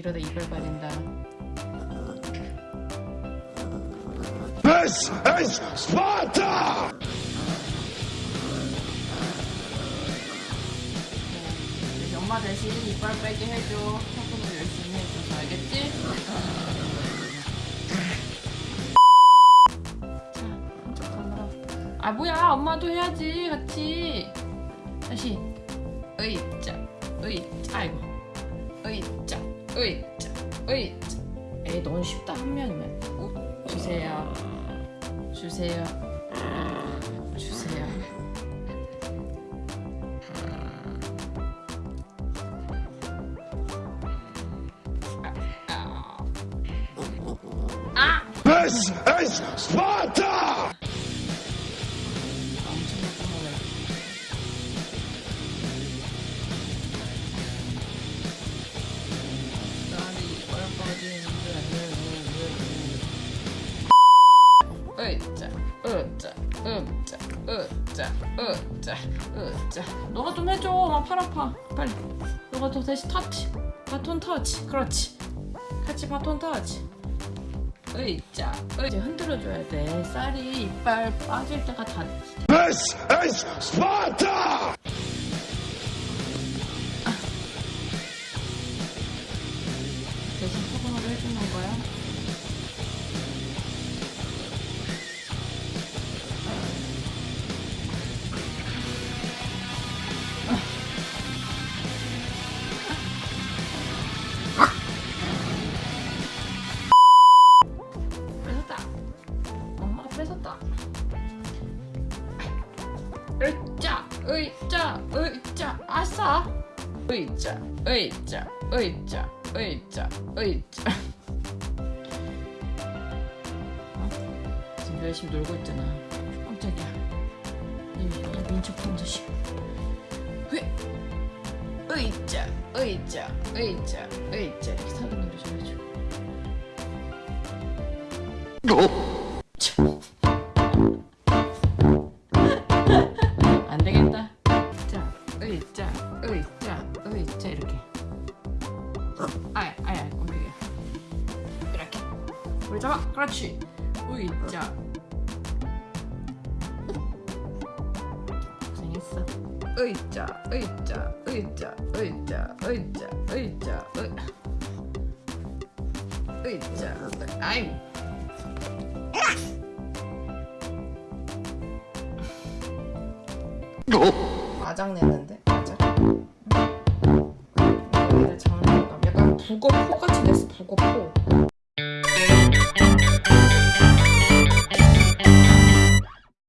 이러다 이빨 빠진다. This is Sparta! 엄마 대신 이빨 빼게 해줘. 학습을 열심히 해줘서 알겠지? 자. 아 뭐야? 엄마도 해야지 같이. 다시. 의자, 의자, 아이고. 의 자, 의자, 의자. 에이 너무 쉽다 한 면이면. 우, 주세요. 주세요. 주세요. 아! This is Sparta! 엄청 으짜 으짜 으짜 으짜 으짜 너가 좀 해줘. 엄팔 아파. 빨리. 너가 더 대신 터치. 바톤 터치. 그렇지. 같이 바톤 터치. 으짜 으짜 흔들어줘야 돼. 쌀이 이빨 빠질 때가 다 This is Sparta! 대신 소금으로 해주는 거야. 뺏었다. 으짜, 으짜, 으짜, 아싸. 으짜, 으짜, 으짜, 으짜, 으짜. 어? 지금 열심히 놀고 있잖아. 깜짝이야. 이, 이 민첩한 자식. 왜? 으이짜, 으이짜, 으이짜, 으이짜. 이렇게 사기 노려줘야죠. 참. 아야, 아야, 움직여. 이렇게. 우리 잡아, 그렇지. 의자. 고생했어. 의자, 의자, 의자, 의자, 의자, 의자, 의. 의자, 아이고. 마장 냈는데 마장 북어포 같이 냈어 북어포